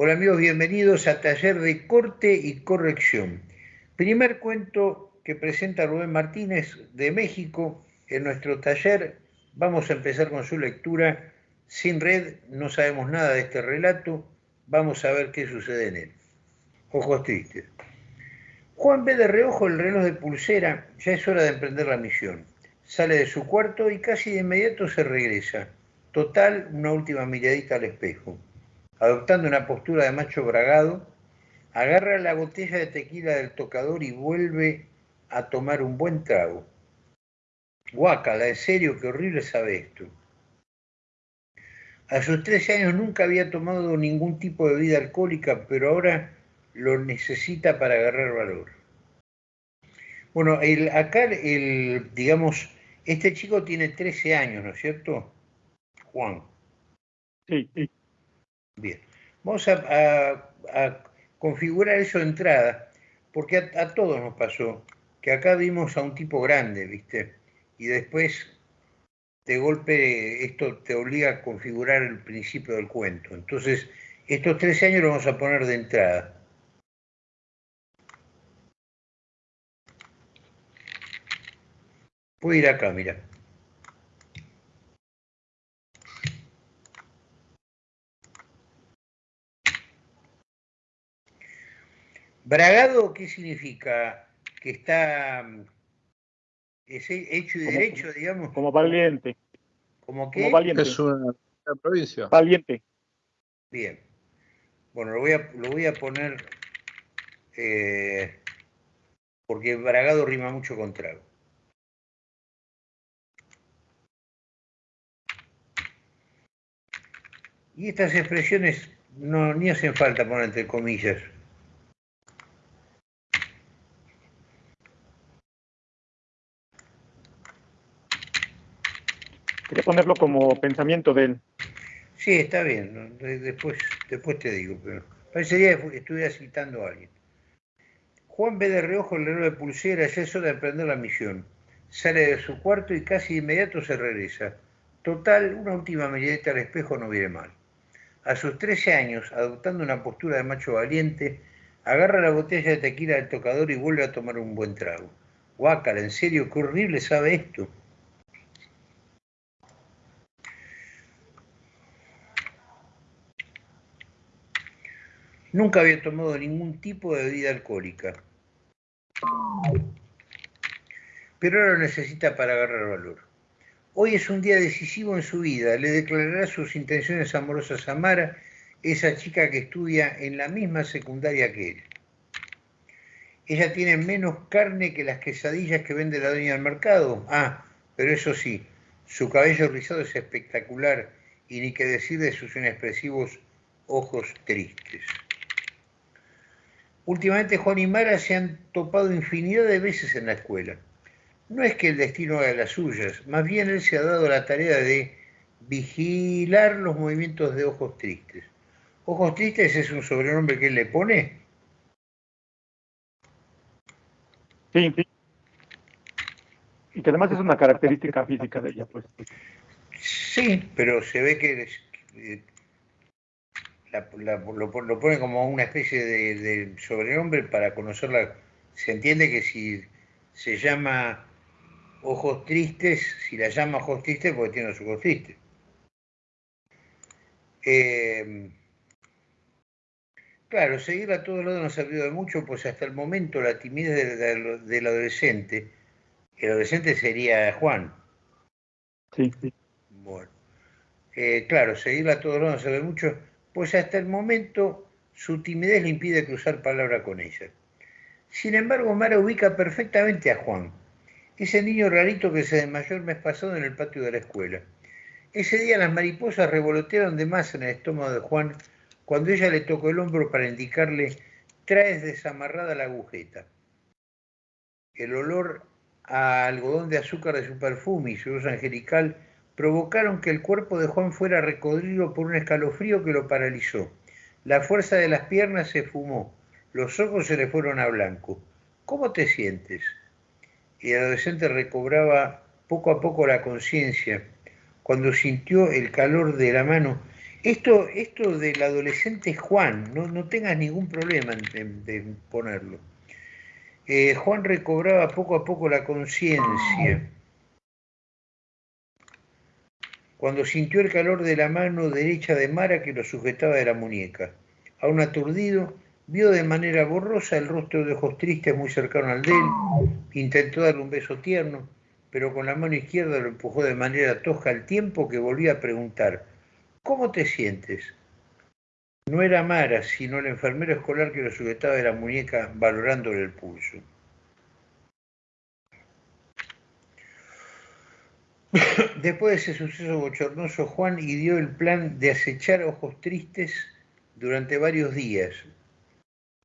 Hola amigos, bienvenidos a Taller de Corte y Corrección. Primer cuento que presenta Rubén Martínez de México en nuestro taller. Vamos a empezar con su lectura. Sin red, no sabemos nada de este relato. Vamos a ver qué sucede en él. Ojos tristes. Juan ve de reojo el reloj de pulsera. Ya es hora de emprender la misión. Sale de su cuarto y casi de inmediato se regresa. Total, una última miradita al espejo adoptando una postura de macho bragado, agarra la botella de tequila del tocador y vuelve a tomar un buen trago. Guácala, en serio, qué horrible sabe esto. A sus 13 años nunca había tomado ningún tipo de bebida alcohólica, pero ahora lo necesita para agarrar valor. Bueno, el, acá, el, digamos, este chico tiene 13 años, ¿no es cierto? Juan. Sí, sí. Bien, vamos a, configurar eso de entrada, porque a, todos nos pasó que acá vimos a un tipo grande, ¿viste? Y después, de golpe, esto te obliga a configurar el principio del cuento. Entonces, estos 13 años los vamos a poner de entrada. Puede ir acá, mira. Bragado, ¿qué significa? Que está es hecho y derecho, digamos. Como valiente. ¿Como qué? Como valiente. Es una, provincia. Valiente. Bien. Bueno, lo voy a, lo voy a poner eh, porque Bragado rima mucho con trago. Y estas expresiones no ni hacen falta poner entre comillas. Ponerlo como pensamiento de él. Sí, está bien. Después, después te digo, pero parecería que estuviera citando a alguien. Juan ve de reojo el reloj de pulsera, ya es hora de emprender la misión. Sale de su cuarto y casi de inmediato se regresa. Total, una última miradita al espejo no viene mal. A sus 13 años, adoptando una postura de macho valiente, agarra la botella de tequila del tocador y vuelve a tomar un buen trago. Guácala, en serio, qué horrible sabe esto. Nunca había tomado ningún tipo de bebida alcohólica. Pero ahora lo necesita para agarrar valor. Hoy es un día decisivo en su vida. Le declarará sus intenciones amorosas a Mara, esa chica que estudia en la misma secundaria que él. Ella tiene menos carne que las quesadillas que vende la dueña del mercado. Ah, pero eso sí, su cabello rizado es espectacular y ni que decir de sus inexpresivos ojos tristes. Últimamente Juan y Mara se han topado infinidad de veces en la escuela. No es que el destino haga las suyas, más bien él se ha dado la tarea de vigilar los movimientos de Ojos Tristes. ¿Ojos Tristes es un sobrenombre que él le pone? Sí, sí. Y que además es una característica física de ella, pues. Sí, pero se ve que eh, lo, pone como una especie de, sobrenombre para conocerla. Se entiende que si se llama ojos tristes, si la llama ojos tristes, porque tiene los ojos tristes. Eh, claro, seguir a todos lados nos ha servido de mucho, pues hasta el momento la timidez del, adolescente, el adolescente sería Juan. Sí, sí. Bueno. Eh, claro, seguirla a todos lados nos sirve mucho pues hasta el momento su timidez le impide cruzar palabra con ella. Sin embargo, Mara ubica perfectamente a Juan, ese niño rarito que se desmayó el mes pasado en el patio de la escuela. Ese día las mariposas revolotearon de más en el estómago de Juan cuando ella le tocó el hombro para indicarle traes desamarrada la agujeta. El olor a algodón de azúcar de su perfume y su voz angelical provocaron que el cuerpo de Juan fuera recodrido por un escalofrío que lo paralizó. La fuerza de las piernas se fumó, los ojos se le fueron a blanco. ¿Cómo te sientes? Y el adolescente recobraba poco a poco la conciencia cuando sintió el calor de la mano Esto, esto del adolescente Juan, no, no tengas ningún problema en, ponerlo. Eh, Juan recobraba poco a poco la conciencia cuando sintió el calor de la mano derecha de Mara que lo sujetaba de la muñeca. Aún aturdido, vio de manera borrosa el rostro de ojos tristes muy cercano al de él, intentó darle un beso tierno, pero con la mano izquierda lo empujó de manera tosca al tiempo que volvía a preguntar, ¿cómo te sientes? No era Mara, sino el enfermero escolar que lo sujetaba de la muñeca valorándole el pulso. Después de ese suceso bochornoso, Juan ideó el plan de acechar ojos tristes durante varios días.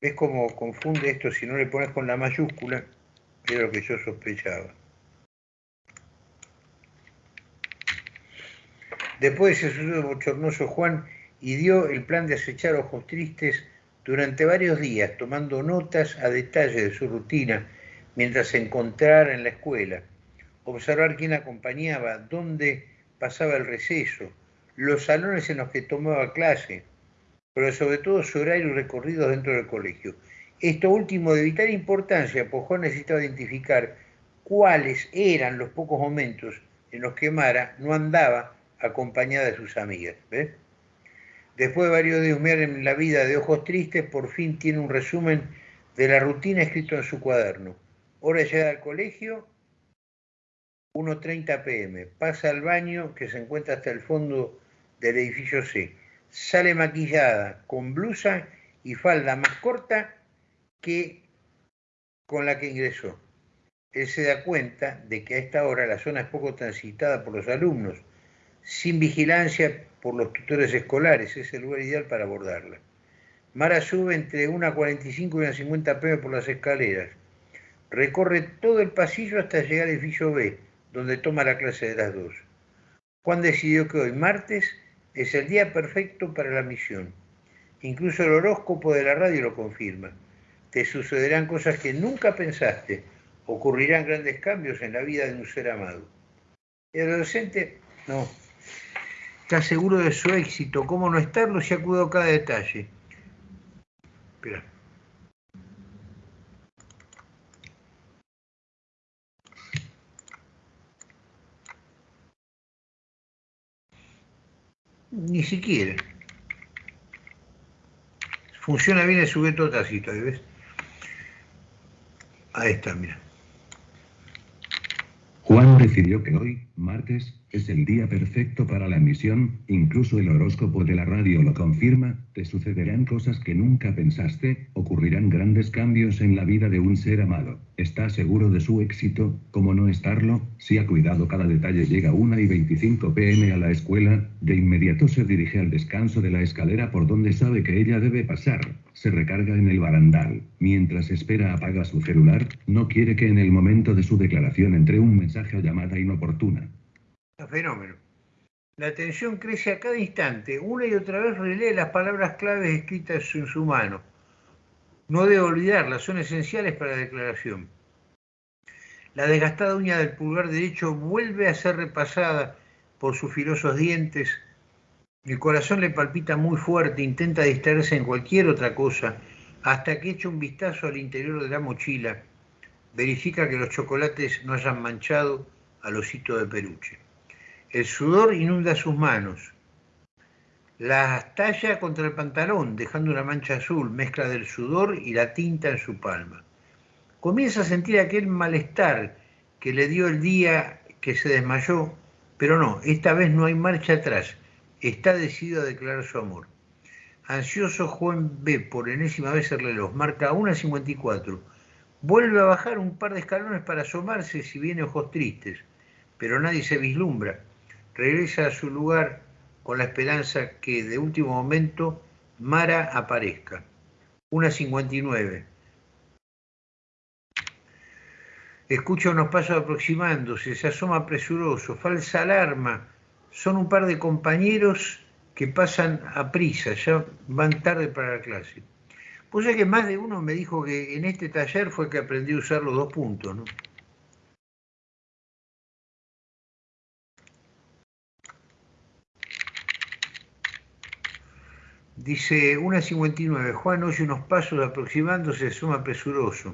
¿Ves cómo confunde esto si no le pones con la mayúscula? Era lo que yo sospechaba. Después de ese suceso bochornoso, Juan ideó el plan de acechar ojos tristes durante varios días, tomando notas a detalle de su rutina mientras se encontrara en la escuela observar quién acompañaba, dónde pasaba el receso, los salones en los que tomaba clase, pero sobre todo su horario y recorrido dentro del colegio. Esto último de vital importancia, pues Juan necesitaba identificar cuáles eran los pocos momentos en los que Mara no andaba acompañada de sus amigas. Después de varios días en la vida de ojos tristes, por fin tiene un resumen de la rutina escrito en su cuaderno. Hora de al colegio, 1.30 pm, pasa al baño que se encuentra hasta el fondo del edificio C, sale maquillada con blusa y falda más corta que con la que ingresó. Él se da cuenta de que a esta hora la zona es poco transitada por los alumnos, sin vigilancia por los tutores escolares, es el lugar ideal para abordarla. Mara sube entre 1.45 y 1.50 pm por las escaleras, recorre todo el pasillo hasta llegar al edificio B, donde toma la clase de las dos. Juan decidió que hoy, martes, es el día perfecto para la misión. Incluso el horóscopo de la radio lo confirma. Te sucederán cosas que nunca pensaste. Ocurrirán grandes cambios en la vida de un ser amado. El adolescente, no. Está seguro de su éxito. ¿Cómo no estarlo si ha cuidado cada detalle? Espera. Ni siquiera. Funciona bien el sujeto tácito, ¿ves? Ahí está, mira. Juan decidió que hoy, martes, es el día perfecto para la misión, incluso el horóscopo de la radio lo confirma, te sucederán cosas que nunca pensaste, ocurrirán grandes cambios en la vida de un ser amado. ¿Está seguro de su éxito? ¿Cómo no estarlo? Si ha cuidado cada detalle llega 1 y 25 pm a la escuela, de inmediato se dirige al descanso de la escalera por donde sabe que ella debe pasar. Se recarga en el barandal. Mientras espera apaga su celular, no quiere que en el momento de su declaración entre un mensaje o llamada inoportuna fenómeno. La atención crece a cada instante. Una y otra vez relee las palabras claves escritas en su mano. No debe olvidarlas, son esenciales para la declaración. La desgastada uña del pulgar derecho vuelve a ser repasada por sus filosos dientes. El corazón le palpita muy fuerte, intenta distraerse en cualquier otra cosa, hasta que echa un vistazo al interior de la mochila. Verifica que los chocolates no hayan manchado al osito de peluche. El sudor inunda sus manos. Las talla contra el pantalón, dejando una mancha azul, mezcla del sudor y la tinta en su palma. Comienza a sentir aquel malestar que le dio el día que se desmayó, pero no, esta vez no hay marcha atrás. Está decidido a declarar su amor. Ansioso, Juan ve por enésima vez el reloj, marca 1.54. Vuelve a bajar un par de escalones para asomarse si viene ojos tristes, pero nadie se vislumbra regresa a su lugar con la esperanza que de último momento Mara aparezca. Una 59. Escucha unos pasos aproximándose, se asoma presuroso, falsa alarma. Son un par de compañeros que pasan a prisa, ya van tarde para la clase. Pues es que más de uno me dijo que en este taller fue que aprendí a usar los dos puntos, ¿no? Dice, una 59, Juan oye unos pasos aproximándose, suma presuroso.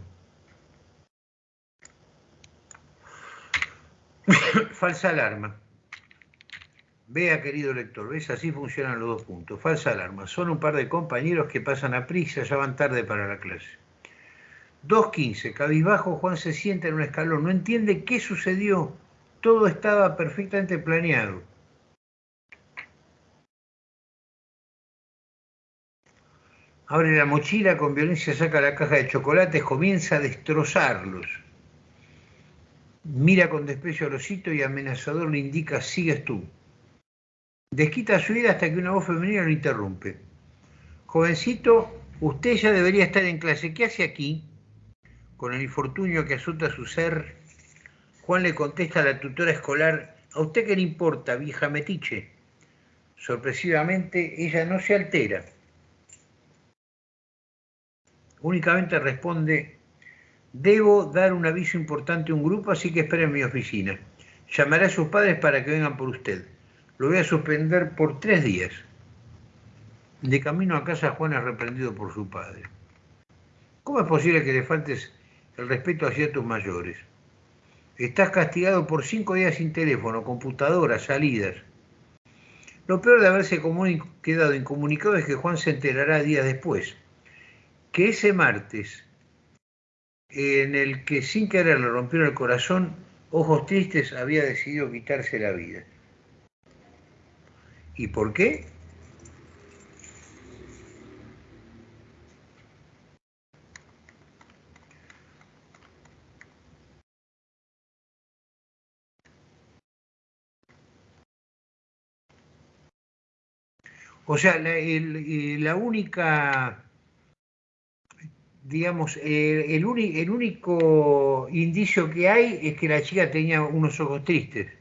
Falsa alarma. Vea, querido lector, ¿ves? Así funcionan los dos puntos. Falsa alarma. Son un par de compañeros que pasan a prisa, ya van tarde para la clase. 2.15. Cabizbajo, Juan se sienta en un escalón. No entiende qué sucedió. Todo estaba perfectamente planeado. Abre la mochila, con violencia saca la caja de chocolates, comienza a destrozarlos. Mira con desprecio al osito y amenazador le indica, sigues tú. Desquita su vida hasta que una voz femenina lo interrumpe. Jovencito, usted ya debería estar en clase. ¿Qué hace aquí? Con el infortunio que azota su ser, Juan le contesta a la tutora escolar, ¿a usted qué le importa, vieja metiche? Sorpresivamente, ella no se altera. Únicamente responde, debo dar un aviso importante a un grupo, así que espere en mi oficina. Llamaré a sus padres para que vengan por usted lo voy a suspender por tres días. De camino a casa, Juan es reprendido por su padre. ¿Cómo es posible que le faltes el respeto hacia tus mayores? Estás castigado por cinco días sin teléfono, computadora, salidas. Lo peor de haberse quedado incomunicado es que Juan se enterará días después. Que ese martes, en el que sin querer le rompieron el corazón, ojos tristes había decidido quitarse la vida. ¿Y por qué? O sea, la, única, digamos, el, el, único indicio que hay es que la chica tenía unos ojos tristes.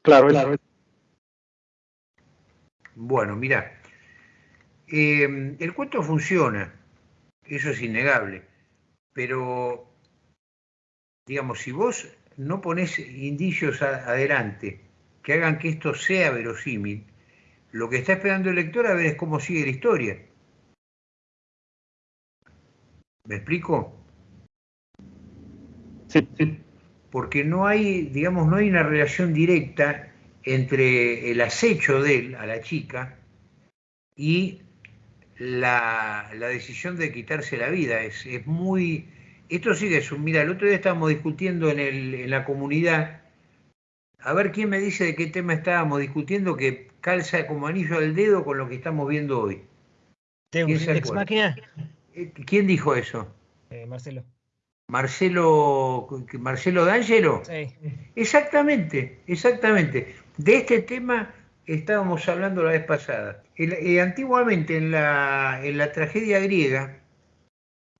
Claro, claro. Bueno, mira, em, el cuento funciona, eso es innegable, pero, digamos, si vos no pones indicios adelante que hagan que esto sea verosímil, lo que está esperando el lector a ver es cómo sigue la historia. ¿Me explico? Sí, sí. Porque no hay, digamos, no hay una relación directa entre el acecho de él a la chica y la, decisión de quitarse la vida. Es, muy... Esto sigue es un... Mira, el otro día estábamos discutiendo en, el, en la comunidad, a ver quién me dice de qué tema estábamos discutiendo que calza como anillo al dedo con lo que estamos viendo hoy. ¿Ex máquina? Eh, ¿Quién dijo eso? Eh, Marcelo. Marcelo, Marcelo D'Angelo. Sí. Exactamente, exactamente. De este tema estábamos hablando la vez pasada. Eh, antiguamente en la, en la tragedia griega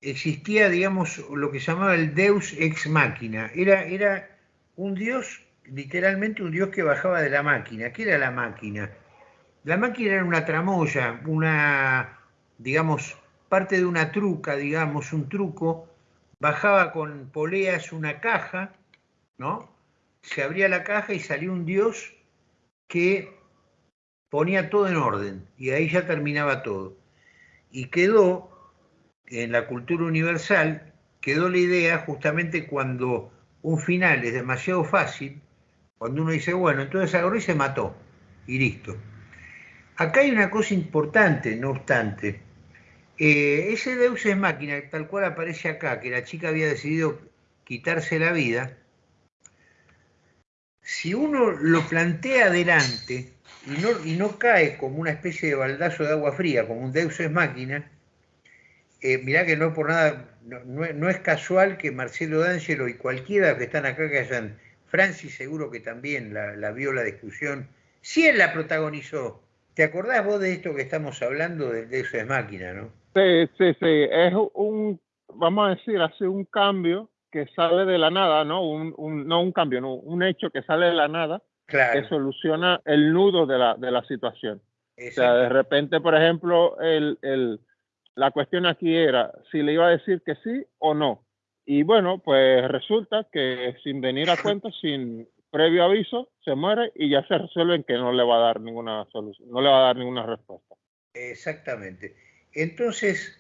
existía, digamos, lo que se llamaba el Deus ex machina. Era, era un dios, literalmente un dios que bajaba de la máquina. ¿Qué era la máquina? La máquina era una tramoya, una, digamos, parte de una truca, digamos, un truco. Bajaba con poleas una caja, ¿no? Se abría la caja y salía un dios que ponía todo en orden y ahí ya terminaba todo. Y quedó, en la cultura universal, quedó la idea justamente cuando un final es demasiado fácil, cuando uno dice, bueno, entonces agarró y se mató, y listo. Acá hay una cosa importante, no obstante. Eh, ese Deus es máquina, tal cual aparece acá, que la chica había decidido quitarse la vida, si uno lo plantea adelante y no, cae como una especie de baldazo de agua fría, como un Deus es máquina, eh, mirá que no por nada, no, es casual que Marcelo D'Angelo y cualquiera que están acá que hayan, Francis seguro que también la, vio la discusión, si él la protagonizó. ¿Te acordás vos de esto que estamos hablando del Deus es máquina, no? Sí, sí, sí, es un, vamos a decir, hace un cambio que sale de la nada, ¿no? Un, un, no un cambio, no, un hecho que sale de la nada que soluciona el nudo de la, de la situación. O sea, de repente, por ejemplo, el, el, la cuestión aquí era si le iba a decir que sí o no. Y bueno, pues resulta que sin venir a cuenta, sin, previo aviso, se muere y ya se resuelve que no le va a dar ninguna solución, no le va a dar ninguna respuesta. Exactamente. Entonces,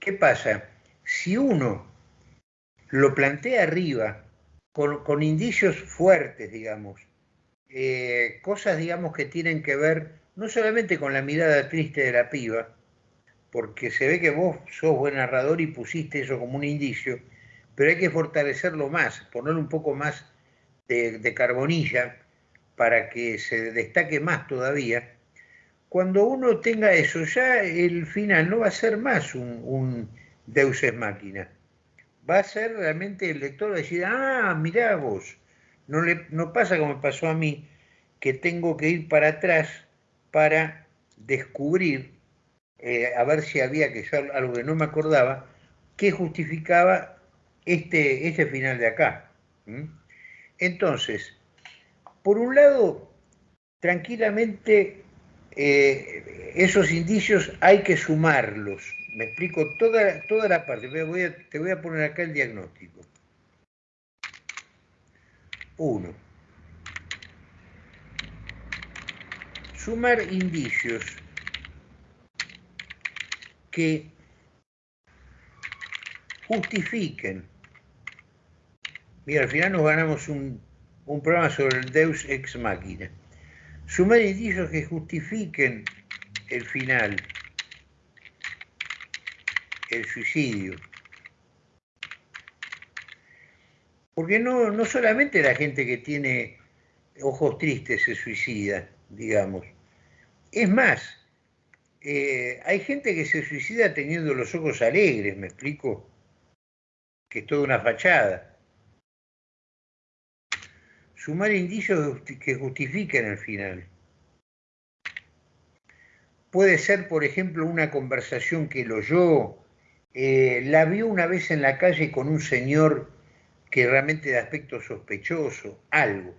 ¿qué pasa? Si uno lo plantea arriba, con, indicios fuertes, digamos, eh, cosas, digamos, que tienen que ver no solamente con la mirada triste de la piba, porque se ve que vos sos buen narrador y pusiste eso como un indicio, pero hay que fortalecerlo más, ponerle un poco más de, carbonilla para que se destaque más todavía. Cuando uno tenga eso, ya el final no va a ser más un, un Deus es máquina. Va a ser realmente el lector va a decir, ah, mirá vos, no, le, no pasa como pasó a mí, que tengo que ir para atrás para descubrir, eh, a ver si había que algo que no me acordaba, que justificaba este, este final de acá. Entonces, por un lado, tranquilamente eh, esos indicios hay que sumarlos. Me explico toda, toda la parte. te voy a poner acá el diagnóstico. Uno. Sumar indicios que justifiquen Mira, al final nos ganamos un, programa sobre el Deus ex machina. Sumar indicios que justifiquen el final, el suicidio. Porque no, no solamente la gente que tiene ojos tristes se suicida, digamos. Es más, eh, hay gente que se suicida teniendo los ojos alegres, ¿me explico? Que es toda una fachada sumar indicios que justifiquen el final. Puede ser, por ejemplo, una conversación que lo oyó, eh, la vio una vez en la calle con un señor que realmente de aspecto sospechoso, algo.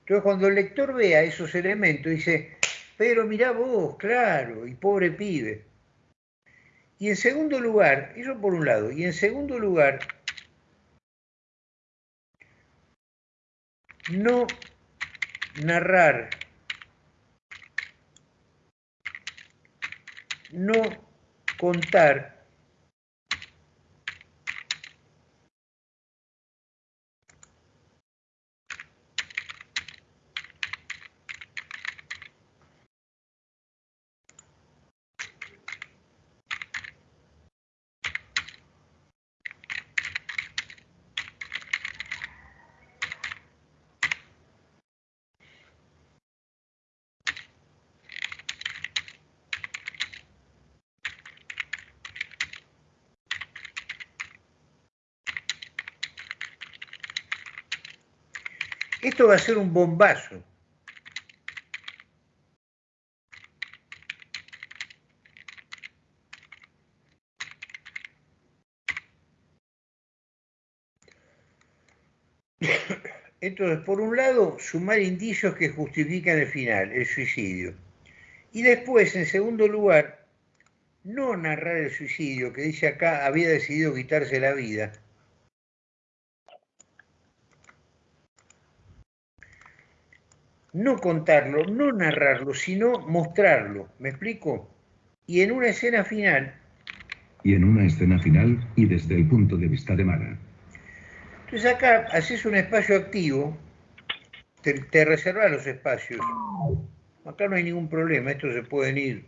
Entonces, cuando el lector vea esos elementos, dice, pero mirá vos, claro, y pobre pibe. Y en segundo lugar, eso por un lado, y en segundo lugar, no narrar, no contar Esto va a ser un bombazo. Entonces, por un lado, sumar indicios que justifican el final, el suicidio. Y después, en segundo lugar, no narrar el suicidio, que dice acá había decidido quitarse la vida, no contarlo, no narrarlo, sino mostrarlo. ¿Me explico? Y en una escena final. Y en una escena final, y desde el punto de vista de Mara. Entonces acá haces un espacio activo, te, te reservas los espacios. Acá no hay ningún problema, estos se pueden ir.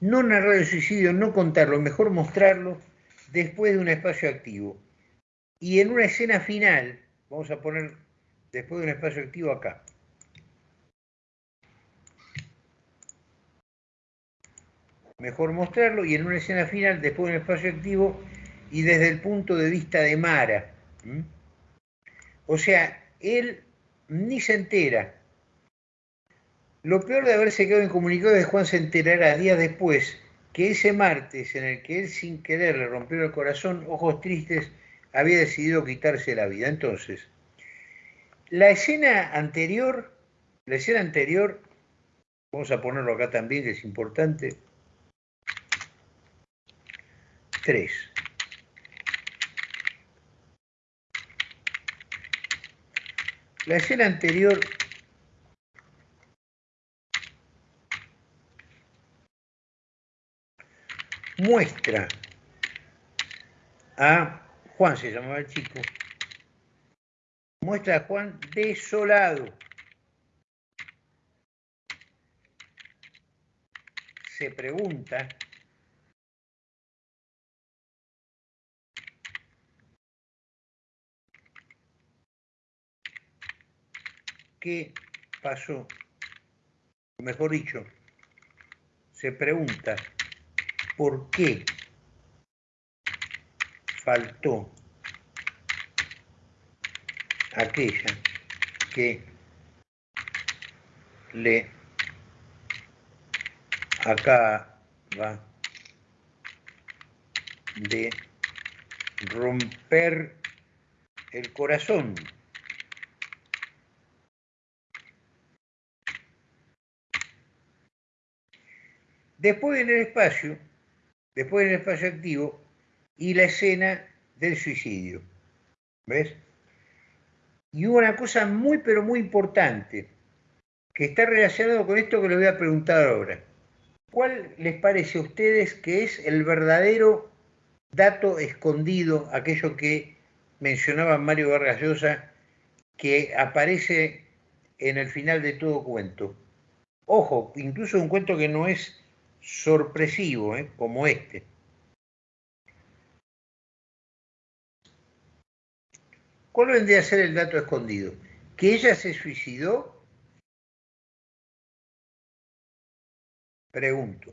No narrar el suicidio, no contarlo, mejor mostrarlo después de un espacio activo. Y en una escena final, vamos a poner después de un espacio activo acá. Mejor mostrarlo y en una escena final, después de un espacio activo y desde el punto de vista de Mara. O sea, él ni se entera. Lo peor de haberse quedado incomunicado es que Juan se enterará días después que ese martes en el que él sin querer le rompió el corazón, ojos tristes, había decidido quitarse la vida. Entonces, la escena anterior, la escena anterior, vamos a ponerlo acá también, que es importante. Tres. La escena anterior muestra a Juan, se llamaba el chico, muestra a Juan desolado. Se pregunta qué pasó, mejor dicho, se pregunta por qué faltó aquella que le acaba de romper el corazón. Después en el espacio, después el espacio activo y la escena del suicidio. ¿Ves? Y hubo una cosa muy, pero muy importante, que está relacionado con esto que les voy a preguntar ahora. ¿Cuál les parece a ustedes que es el verdadero dato escondido, aquello que mencionaba Mario Vargas Llosa, que aparece en el final de todo cuento? Ojo, incluso un cuento que no es sorpresivo, ¿eh? como este. ¿Cuál vendría a ser el dato escondido? ¿Que ella se suicidó? Pregunto.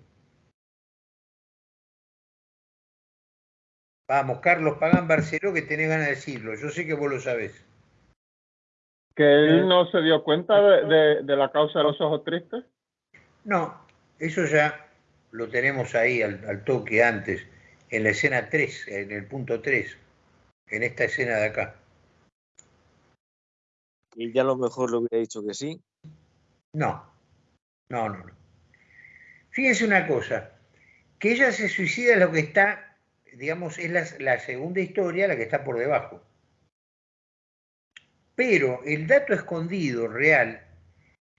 Vamos, Carlos Pagán Barceló, que tenés ganas de decirlo. Yo sé que vos lo sabés. ¿Que él no se dio cuenta de, la causa de los ojos tristes? No, eso ya lo tenemos ahí al, toque antes, en la escena 3, en el punto 3, en esta escena de acá. ¿Y ya a lo mejor lo hubiera dicho que sí? No, no, no, no. Fíjense una cosa, que ella se suicida es lo que está, digamos, es la, la segunda historia, la que está por debajo. Pero el dato escondido real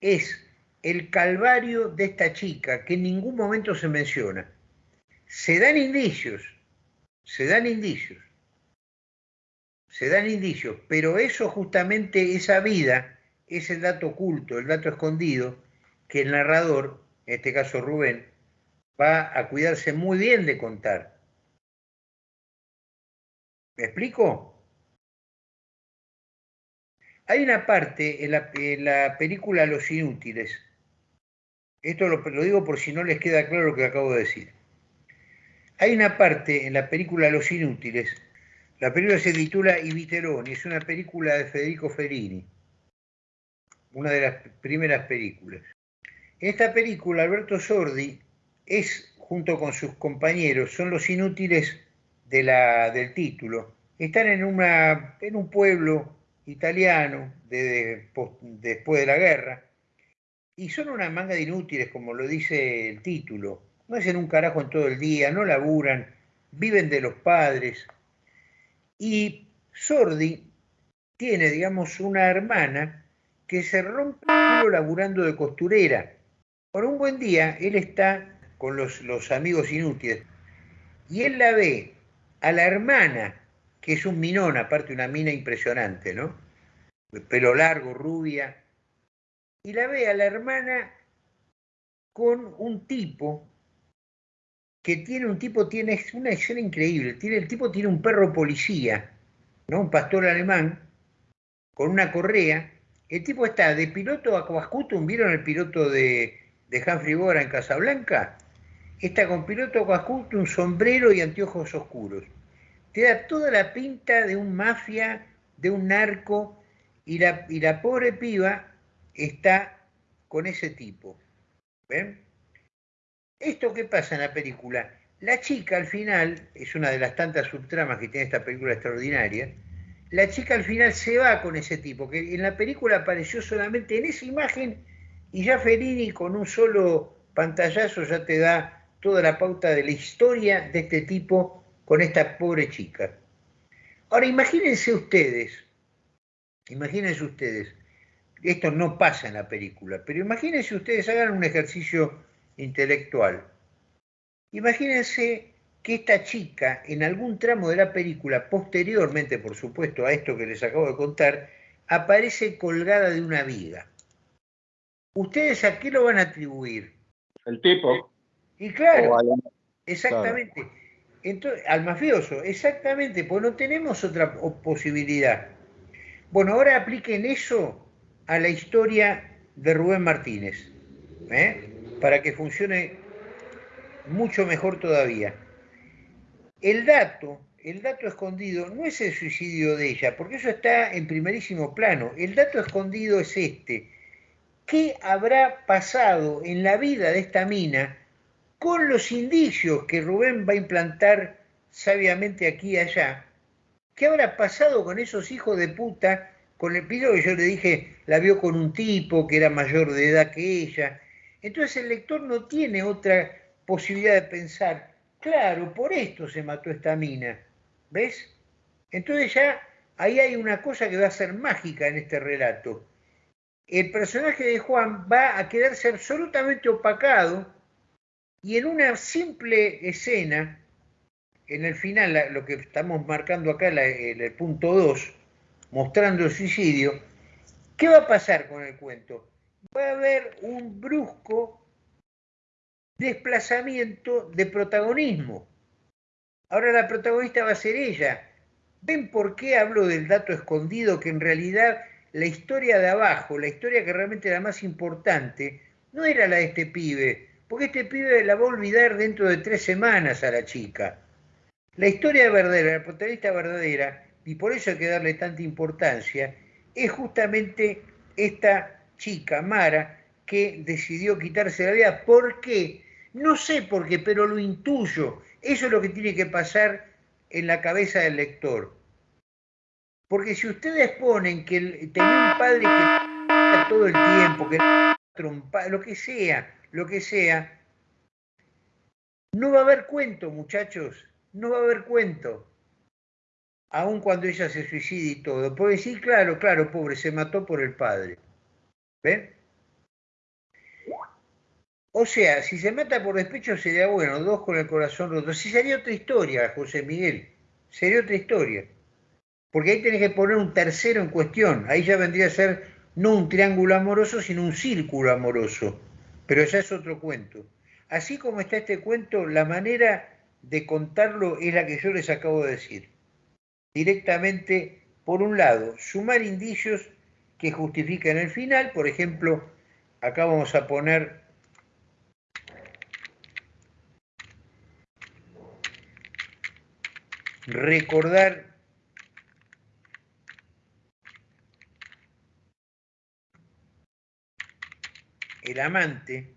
es el calvario de esta chica, que en ningún momento se menciona. Se dan indicios, se dan indicios, se dan indicios, pero eso justamente, esa vida, es el dato oculto, el dato escondido, que el narrador, en este caso Rubén, va a cuidarse muy bien de contar. ¿Me explico? Hay una parte en la, en la película Los Inútiles esto lo, digo por si no les queda claro lo que acabo de decir. Hay una parte en la película Los Inútiles, la película se titula I Viteroni, es una película de Federico Fellini, una de las primeras películas. En esta película Alberto Sordi es, junto con sus compañeros, son los inútiles de la, del título. Están en, una, en un pueblo italiano después de la guerra y son una manga de inútiles, como lo dice el título. No hacen un carajo en todo el día, no laburan, viven de los padres. Y Sordi tiene, digamos, una hermana que se rompe laburando de costurera. Por un buen día, él está con los, los amigos inútiles y él la ve a la hermana, que es un minón, aparte una mina impresionante, ¿no? Pelo largo, rubia, y la ve a la hermana con un tipo que tiene un tipo, tiene una escena increíble, tiene, el tipo tiene un perro policía, ¿no? un pastor alemán, con una correa, el tipo está de piloto a Coascutum, ¿vieron el piloto de, de Humphrey Bogart en Casablanca? Está con piloto a un sombrero y anteojos oscuros. Te da toda la pinta de un mafia, de un narco, y la, y la pobre piba está con ese tipo. ¿Ven? ¿Esto qué pasa en la película? La chica al final, es una de las tantas subtramas que tiene esta película extraordinaria, la chica al final se va con ese tipo, que en la película apareció solamente en esa imagen y ya Fellini con un solo pantallazo ya te da toda la pauta de la historia de este tipo con esta pobre chica. Ahora imagínense ustedes, imagínense ustedes, esto no pasa en la película, pero imagínense ustedes, hagan un ejercicio intelectual. Imagínense que esta chica, en algún tramo de la película, posteriormente, por supuesto, a esto que les acabo de contar, aparece colgada de una viga. ¿Ustedes a qué lo van a atribuir? El tipo. Y claro, exactamente. Entonces, al mafioso, exactamente, pues no tenemos otra posibilidad. Bueno, ahora apliquen eso a la historia de Rubén Martínez, ¿eh? para que funcione mucho mejor todavía. El dato, el dato escondido no es el suicidio de ella, porque eso está en primerísimo plano. El dato escondido es este. ¿Qué habrá pasado en la vida de esta mina con los indicios que Rubén va a implantar sabiamente aquí y allá? ¿Qué habrá pasado con esos hijos de puta? Con el piso que yo le dije, la vio con un tipo que era mayor de edad que ella. Entonces el lector no tiene otra posibilidad de pensar, claro, por esto se mató esta mina, ¿ves? Entonces ya ahí hay una cosa que va a ser mágica en este relato. El personaje de Juan va a quedarse absolutamente opacado y en una simple escena, en el final, lo que estamos marcando acá, el punto 2, mostrando el suicidio, ¿qué va a pasar con el cuento? Va a haber un brusco desplazamiento de protagonismo. Ahora la protagonista va a ser ella. ¿Ven por qué hablo del dato escondido? Que en realidad la historia de abajo, la historia que realmente era más importante, no era la de este pibe, porque este pibe la va a olvidar dentro de tres semanas a la chica. La historia verdadera, la protagonista verdadera, y por eso hay que darle tanta importancia, es justamente esta chica, Mara, que decidió quitarse la vida. ¿Por qué? No sé por qué, pero lo intuyo. Eso es lo que tiene que pasar en la cabeza del lector. Porque si ustedes ponen que tenía un padre que todo el tiempo, que trompa, lo que sea, lo que sea, no va a haber cuento, muchachos, no va a haber cuento. Aun cuando ella se suicide y todo. Puede decir, claro, claro, pobre, se mató por el padre. ¿Ven? O sea, si se mata por despecho sería bueno, dos con el corazón roto. Si sería otra historia, José Miguel, sería otra historia. Porque ahí tenés que poner un tercero en cuestión. Ahí ya vendría a ser no un triángulo amoroso, sino un círculo amoroso. Pero ya es otro cuento. Así como está este cuento, la manera de contarlo es la que yo les acabo de decir. Directamente, por un lado, sumar indicios que justifican el final. Por ejemplo, acá vamos a poner recordar el amante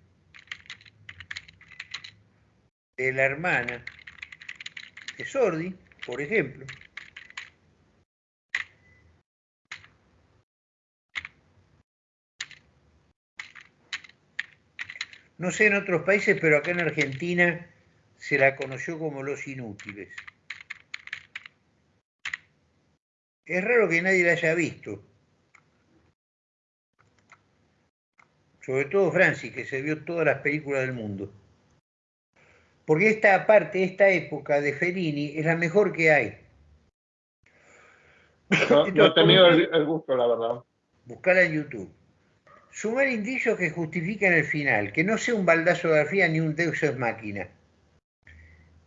de la hermana de Sordi, por ejemplo, No sé en otros países, pero acá en Argentina se la conoció como los inútiles. Es raro que nadie la haya visto. Sobre todo Francis, que se vio todas las películas del mundo. Porque esta parte, esta época de Fellini es la mejor que hay. No, he tenido el, gusto, la verdad. Buscarla en YouTube. Sumar indicios que justifican el final, que no sea un baldazo de grafía ni un deus ex máquina.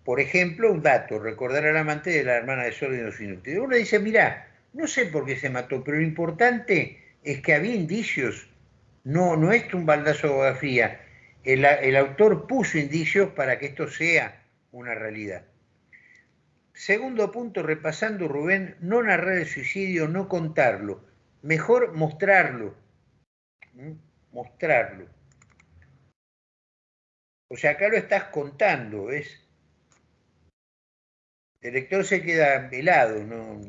Por ejemplo, un dato, recordar al amante de la hermana de Sol y inútiles. Uno dice, mira, no sé por qué se mató, pero lo importante es que había indicios. No, no es un baldazo de fría. El autor puso indicios para que esto sea una realidad. Segundo punto, repasando Rubén, no narrar el suicidio, no contarlo. mejor mostrarlo. Mostrarlo. O sea, acá lo estás contando, ¿ves? El lector se queda helado, no,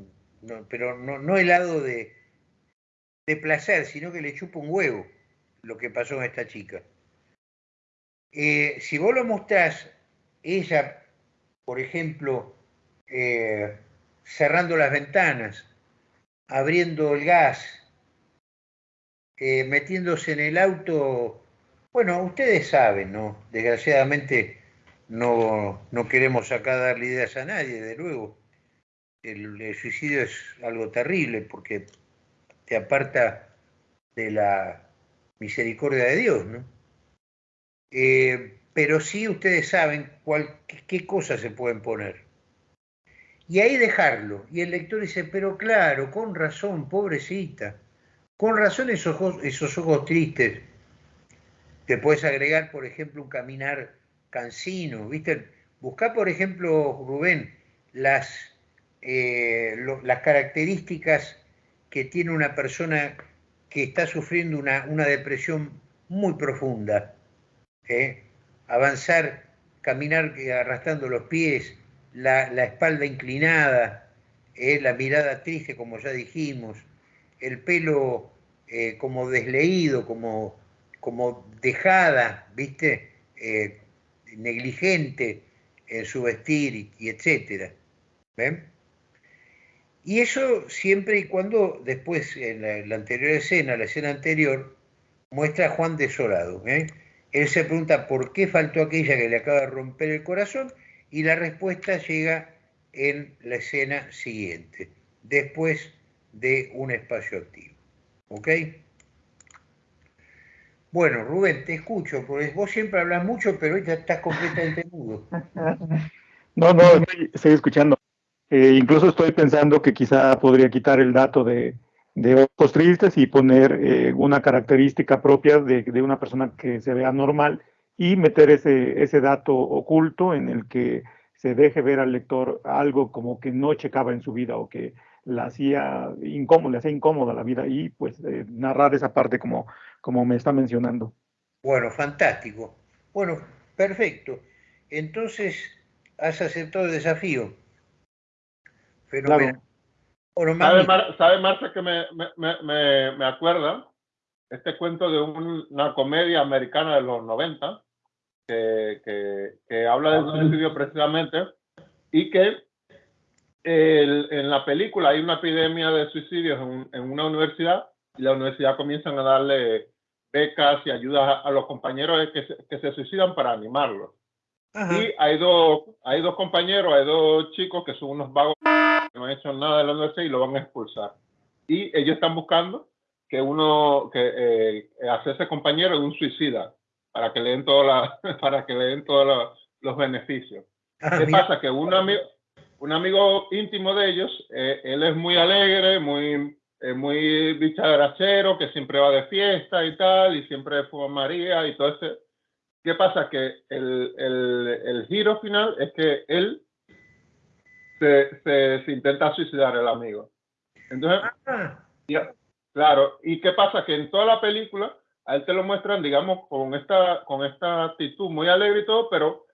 pero no, helado de, de placer, sino que le chupa un huevo lo que pasó a esta chica. Eh, si vos lo mostrás, ella, por ejemplo, eh, cerrando las ventanas, abriendo el gas, eh, metiéndose en el auto, bueno, ustedes saben, ¿no? Desgraciadamente no, no queremos acá darle ideas a nadie, de luego. El, suicidio es algo terrible porque te aparta de la misericordia de Dios, ¿no? Eh, pero sí ustedes saben cuál, qué, cosas se pueden poner. Y ahí dejarlo. Y el lector dice, pero claro, con razón, pobrecita. Con razón esos ojos, esos ojos tristes. Te puedes agregar, por ejemplo, un caminar cansino, ¿viste? Busca, por ejemplo, Rubén, las, eh, las características que tiene una persona que está sufriendo una, una depresión muy profunda. ¿eh? Avanzar, caminar eh, arrastrando los pies, la, espalda inclinada, la mirada triste, como ya dijimos, el pelo como desleído, como, como dejada, ¿viste? negligente en su vestir y, etcétera. ¿Ven? Y eso siempre y cuando después, en la, anterior escena, la escena anterior, muestra a Juan desolado. ¿eh? Él se pregunta por qué faltó aquella que le acaba de romper el corazón y la respuesta llega en la escena siguiente, después de un espacio activo. ¿Ok? Bueno, Rubén, te escucho, porque vos siempre hablas mucho, pero hoy estás completamente mudo. No, no, estoy, escuchando. Eh, incluso estoy pensando que quizá podría quitar el dato de, de ojos tristes y poner eh, una característica propia de, de, una persona que se vea normal y meter ese, ese dato oculto en el que se deje ver al lector algo como que no checaba en su vida o que la hacía incómoda, le hacía incómoda la vida y pues eh, narrar esa parte como, como me está mencionando. Bueno, fantástico. Bueno, perfecto. Entonces, has aceptado el desafío. Fenomenal. Claro. ¿Sabe, Marta, que me, me, me, acuerda? Este cuento de una comedia americana de los 90 que, que, que habla de un suicidio precisamente y que en la película hay una epidemia de suicidios en, una universidad y la universidad comienzan a darle becas y ayudas a, los compañeros que se, que se, suicidan para animarlos. Y hay dos, hay dos compañeros, hay dos chicos que son unos vagos que no han hecho nada de la universidad y lo van a expulsar. Y ellos están buscando que uno, que eh, hacerse compañero de un suicida para que le den, toda para que le den todos los, beneficios. Ah, ¿Qué pasa? Que un amigo, un amigo íntimo de ellos, eh, él es muy alegre, muy, eh, muy bicharachero, que siempre va de fiesta y tal, y siempre fuma María y todo ese. ¿Qué pasa? Que el, el, el giro final es que él se, se, intenta suicidar, el amigo. Entonces, ah. claro, ¿y qué pasa? Que en toda la película a él te lo muestran, digamos, con esta, con esta actitud muy alegre y todo, pero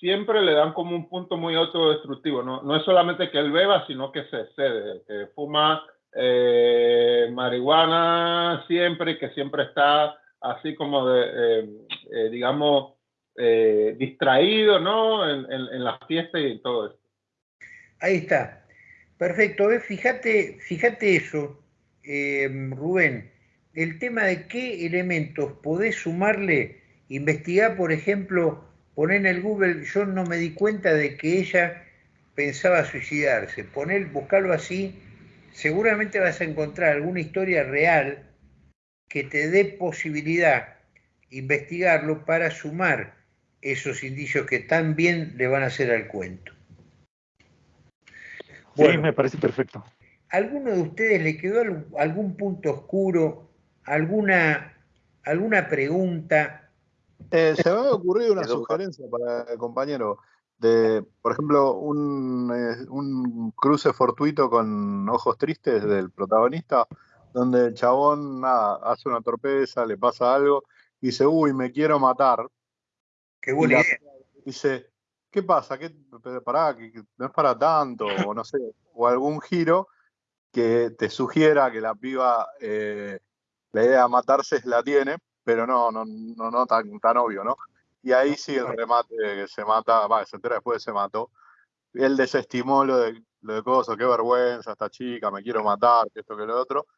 siempre le dan como un punto muy autodestructivo. No, no es solamente que él beba, sino que se excede, que fuma eh, marihuana siempre, que siempre está así como de, eh, eh, digamos, distraído, ¿no? En, en, las fiestas y todo esto. Ahí está. Perfecto. Fíjate, fíjate eso, Rubén. El tema de qué elementos podés sumarle, investigar, por ejemplo, poner en el Google, yo no me di cuenta de que ella pensaba suicidarse. Poner, buscarlo así, seguramente vas a encontrar alguna historia real que te dé posibilidad investigarlo para sumar esos indicios que tan bien le van a hacer al cuento. sí, me parece perfecto. ¿Alguno de ustedes le quedó algún punto oscuro, alguna, alguna pregunta? Eh, se me ha ocurrido una sugerencia para el compañero de, por ejemplo, un, eh, un, cruce fortuito con ojos tristes del protagonista, donde el chabón nada, hace una torpeza, le pasa algo, y dice, uy, me quiero matar. Qué buena idea. Dice, ¿qué pasa? ¿Qué, pará, que, no es para tanto, o no sé, o algún giro que te sugiera que la piba eh, la idea de matarse la tiene, pero no, no, no, no tan, tan obvio, ¿no? Y ahí sí el remate que se mata, va, se entera después se mató. Él desestimó lo de, lo de cosas, qué vergüenza esta chica, me quiero matar, que esto, que lo otro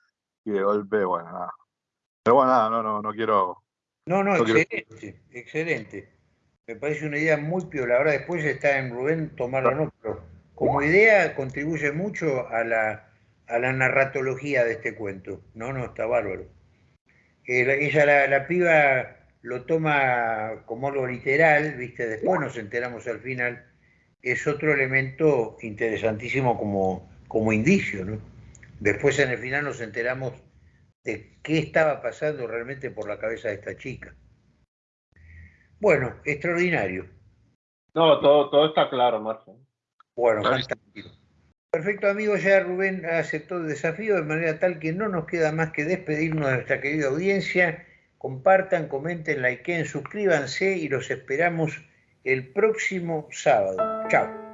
y de golpe, bueno, nada. Pero bueno, nada, no, no, no quiero. No, no, excelente, excelente. Me parece una idea muy piola. Ahora después está en Rubén tomarlo no, pero como idea contribuye mucho a la, a la narratología de este cuento. No, no, está bárbaro. Eh, ella, la, la, piba, lo toma como algo literal, ¿viste? Después nos enteramos al final. Es otro elemento interesantísimo como, como indicio, ¿no? Después en el final nos enteramos de qué estaba pasando realmente por la cabeza de esta chica. Bueno, extraordinario. No, todo, todo está claro, Marco. Bueno, fantástico. Perfecto, amigo. Ya Rubén aceptó el desafío de manera tal que no nos queda más que despedirnos de nuestra querida audiencia. Compartan, comenten, likeen, suscríbanse y los esperamos el próximo sábado. Chao.